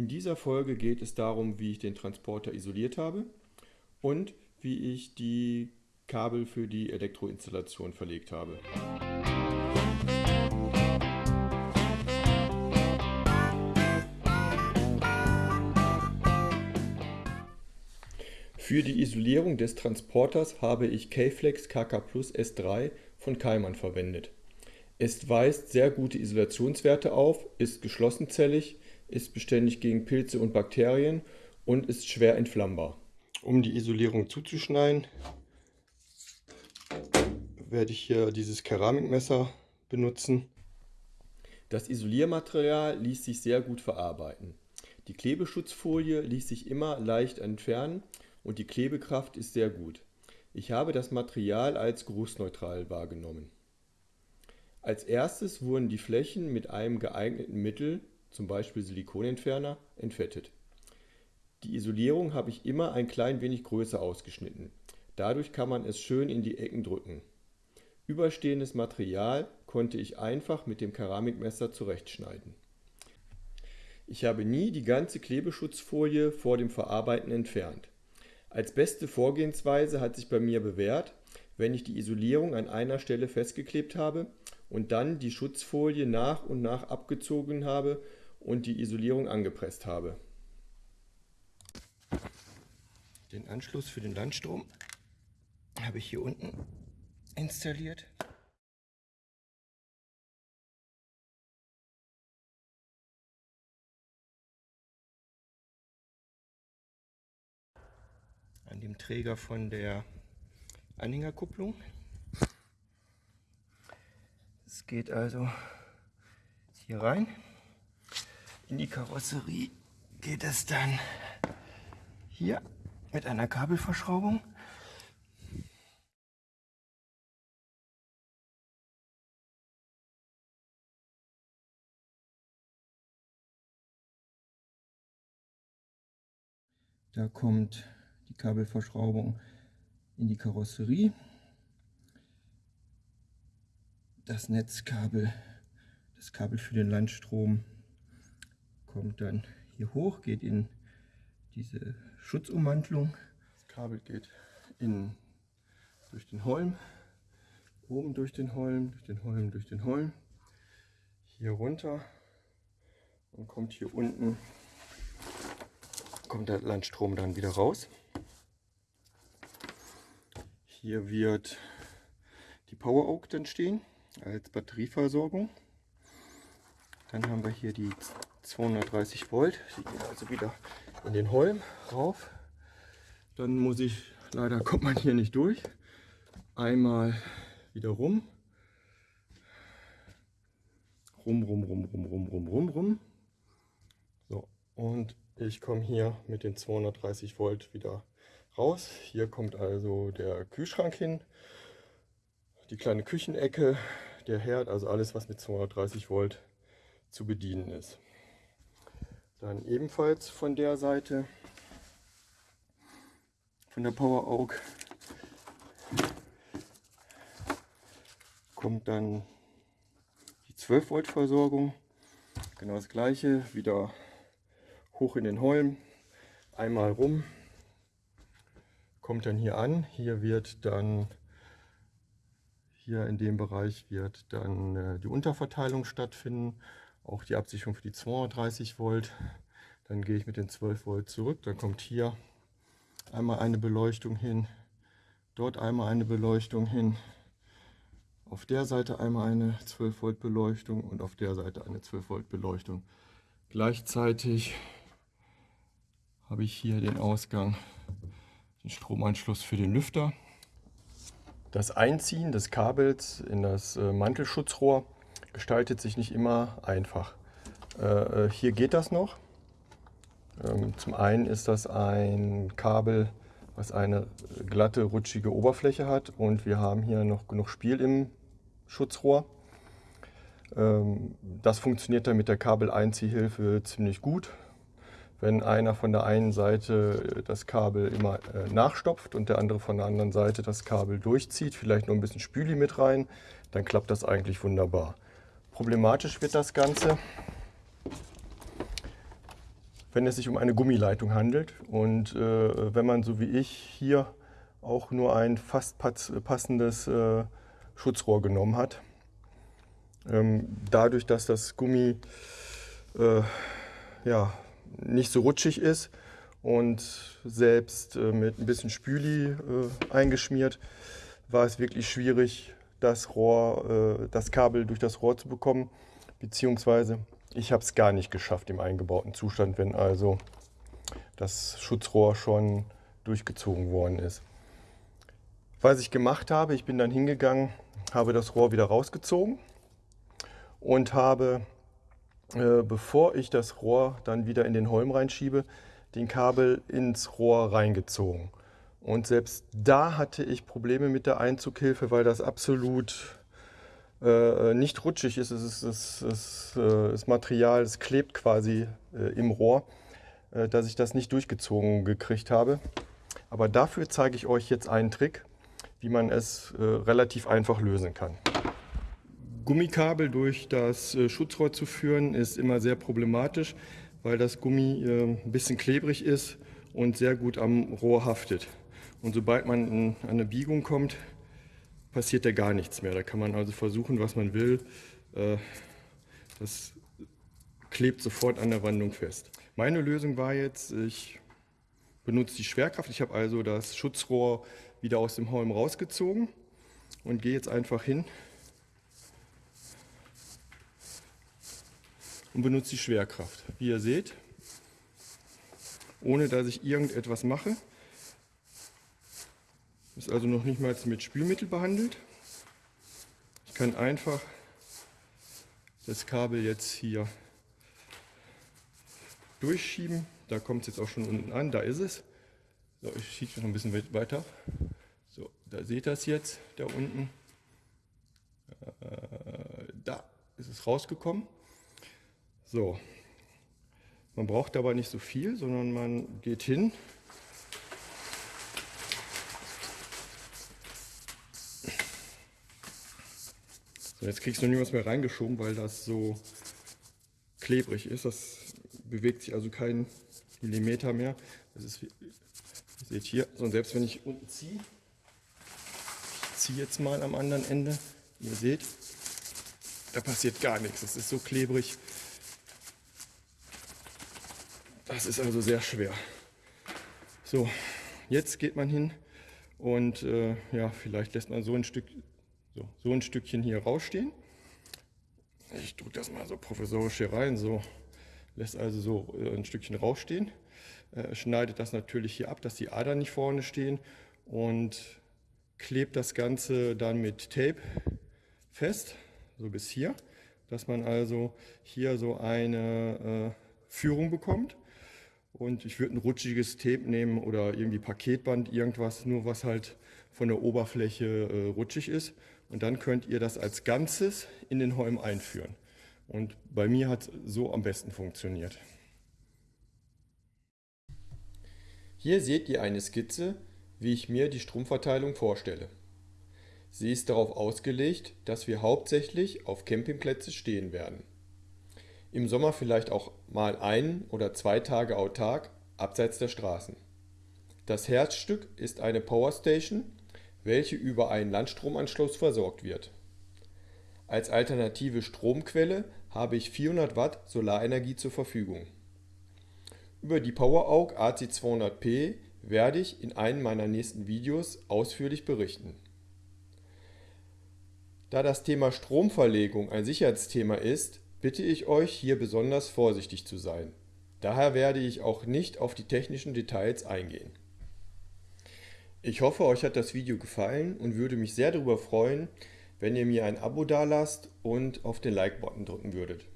In dieser Folge geht es darum, wie ich den Transporter isoliert habe und wie ich die Kabel für die Elektroinstallation verlegt habe. Für die Isolierung des Transporters habe ich K-Flex KK Plus S3 von Keimann verwendet. Es weist sehr gute Isolationswerte auf, ist geschlossenzellig, ist beständig gegen Pilze und Bakterien und ist schwer entflammbar. Um die Isolierung zuzuschneiden, werde ich hier dieses Keramikmesser benutzen. Das Isoliermaterial ließ sich sehr gut verarbeiten. Die Klebeschutzfolie ließ sich immer leicht entfernen und die Klebekraft ist sehr gut. Ich habe das Material als geruchsneutral wahrgenommen. Als erstes wurden die Flächen mit einem geeigneten Mittel, zum Beispiel Silikonentferner, entfettet. Die Isolierung habe ich immer ein klein wenig größer ausgeschnitten. Dadurch kann man es schön in die Ecken drücken. Überstehendes Material konnte ich einfach mit dem Keramikmesser zurechtschneiden. Ich habe nie die ganze Klebeschutzfolie vor dem Verarbeiten entfernt. Als beste Vorgehensweise hat sich bei mir bewährt, wenn ich die Isolierung an einer Stelle festgeklebt habe und dann die Schutzfolie nach und nach abgezogen habe und die Isolierung angepresst habe. Den Anschluss für den Landstrom habe ich hier unten installiert. an dem Träger von der Anhängerkupplung. Es geht also hier rein. In die Karosserie geht es dann hier mit einer Kabelverschraubung. Da kommt die Kabelverschraubung in die Karosserie. Das Netzkabel, das Kabel für den Landstrom kommt dann hier hoch, geht in diese Schutzummantelung. Das Kabel geht in, durch den Holm, oben durch den Holm, durch den Holm, durch den Holm, hier runter und kommt hier unten, kommt der Landstrom dann wieder raus. Hier wird die Power Oak dann stehen als Batterieversorgung. Dann haben wir hier die 230 Volt. Die gehen also wieder in den Holm rauf. Dann muss ich, leider kommt man hier nicht durch, einmal wieder rum. Rum, rum, rum, rum, rum, rum, rum, rum. So, und ich komme hier mit den 230 Volt wieder raus. Hier kommt also der Kühlschrank hin, die kleine Küchenecke, der Herd, also alles, was mit 230 Volt zu bedienen ist. Dann ebenfalls von der Seite, von der Power Oak, kommt dann die 12 Volt Versorgung. Genau das gleiche, wieder hoch in den Holm, einmal rum, kommt dann hier an. Hier wird dann, hier in dem Bereich wird dann äh, die Unterverteilung stattfinden. Auch die Absicherung für die 230 Volt. Dann gehe ich mit den 12 Volt zurück. Dann kommt hier einmal eine Beleuchtung hin. Dort einmal eine Beleuchtung hin. Auf der Seite einmal eine 12 Volt Beleuchtung und auf der Seite eine 12 Volt Beleuchtung. Gleichzeitig habe ich hier den Ausgang den Stromanschluss für den Lüfter. Das Einziehen des Kabels in das äh, Mantelschutzrohr gestaltet sich nicht immer einfach. Äh, äh, hier geht das noch. Ähm, zum einen ist das ein Kabel, was eine glatte, rutschige Oberfläche hat und wir haben hier noch genug Spiel im Schutzrohr. Ähm, das funktioniert dann mit der Kabeleinziehhilfe ziemlich gut wenn einer von der einen Seite äh, das Kabel immer äh, nachstopft und der andere von der anderen Seite das Kabel durchzieht, vielleicht noch ein bisschen Spüli mit rein, dann klappt das eigentlich wunderbar. Problematisch wird das Ganze, wenn es sich um eine Gummileitung handelt. Und äh, wenn man so wie ich hier auch nur ein fast passendes äh, Schutzrohr genommen hat. Ähm, dadurch, dass das Gummi äh, ja, nicht so rutschig ist und selbst äh, mit ein bisschen Spüli äh, eingeschmiert, war es wirklich schwierig, das Rohr, äh, das Kabel durch das Rohr zu bekommen, beziehungsweise ich habe es gar nicht geschafft im eingebauten Zustand, wenn also das Schutzrohr schon durchgezogen worden ist. Was ich gemacht habe, ich bin dann hingegangen, habe das Rohr wieder rausgezogen und habe, äh, bevor ich das Rohr dann wieder in den Holm reinschiebe, den Kabel ins Rohr reingezogen. Und selbst da hatte ich Probleme mit der Einzughilfe, weil das absolut äh, nicht rutschig ist. Es ist, es ist, äh, das Material, es klebt quasi äh, im Rohr, dass ich das nicht durchgezogen gekriegt habe. Aber dafür zeige ich euch jetzt einen Trick, wie man es relativ einfach lösen kann. Gummikabel durch das äh, Schutzrohr zu führen ist immer sehr problematisch, weil das Gummi ein bisschen klebrig ist und sehr gut am Rohr haftet. Und sobald man in eine Biegung kommt, passiert da gar nichts mehr. Da kann man also versuchen, was man will. Äh, das klebt sofort an der Wandung fest. Meine Lösung war jetzt, ich benutze die Schwerkraft. Ich habe also das Schutzrohr wieder aus dem Holm rausgezogen und gehe jetzt einfach hin und benutze die Schwerkraft. Wie ihr seht, ohne dass ich irgendetwas mache, ist also noch nicht mal mit Spülmittel behandelt. Ich kann einfach das Kabel jetzt hier durchschieben. Da kommt es jetzt auch schon unten an, da ist es. So, ich schiebe noch ein bisschen weiter. So, da seht ihr es jetzt, da unten. Äh, da ist es rausgekommen. So, man braucht aber nicht so viel, sondern man geht hin, So, jetzt kriegst du niemals mehr reingeschoben, weil das so klebrig ist. Das bewegt sich also keinen Millimeter mehr. Das ist, ihr seht hier, so, und selbst wenn ich unten ziehe, ich ziehe jetzt mal am anderen Ende, ihr seht, da passiert gar nichts. Das ist so klebrig. Das ist also sehr schwer. So, jetzt geht man hin und äh, ja, vielleicht lässt man so ein Stück so, so ein Stückchen hier rausstehen. Ich drücke das mal so professorisch hier rein, so lässt also so äh, ein Stückchen rausstehen. Äh, schneidet das natürlich hier ab, dass die Adern nicht vorne stehen und klebt das Ganze dann mit Tape fest, so bis hier, dass man also hier so eine äh, Führung bekommt. Und ich würde ein rutschiges Tape nehmen oder irgendwie Paketband, irgendwas, nur was halt von der Oberfläche äh, rutschig ist. Und dann könnt ihr das als Ganzes in den Holm einführen. Und bei mir hat es so am besten funktioniert. Hier seht ihr eine Skizze, wie ich mir die Stromverteilung vorstelle. Sie ist darauf ausgelegt, dass wir hauptsächlich auf Campingplätze stehen werden. Im Sommer vielleicht auch mal ein oder zwei Tage autark, abseits der Straßen. Das Herzstück ist eine Powerstation, welche über einen Landstromanschluss versorgt wird. Als alternative Stromquelle habe ich 400 Watt Solarenergie zur Verfügung. Über die PowerAug AC200P werde ich in einem meiner nächsten Videos ausführlich berichten. Da das Thema Stromverlegung ein Sicherheitsthema ist, bitte ich euch hier besonders vorsichtig zu sein. Daher werde ich auch nicht auf die technischen Details eingehen. Ich hoffe, euch hat das Video gefallen und würde mich sehr darüber freuen, wenn ihr mir ein Abo dalasst und auf den Like-Button drücken würdet.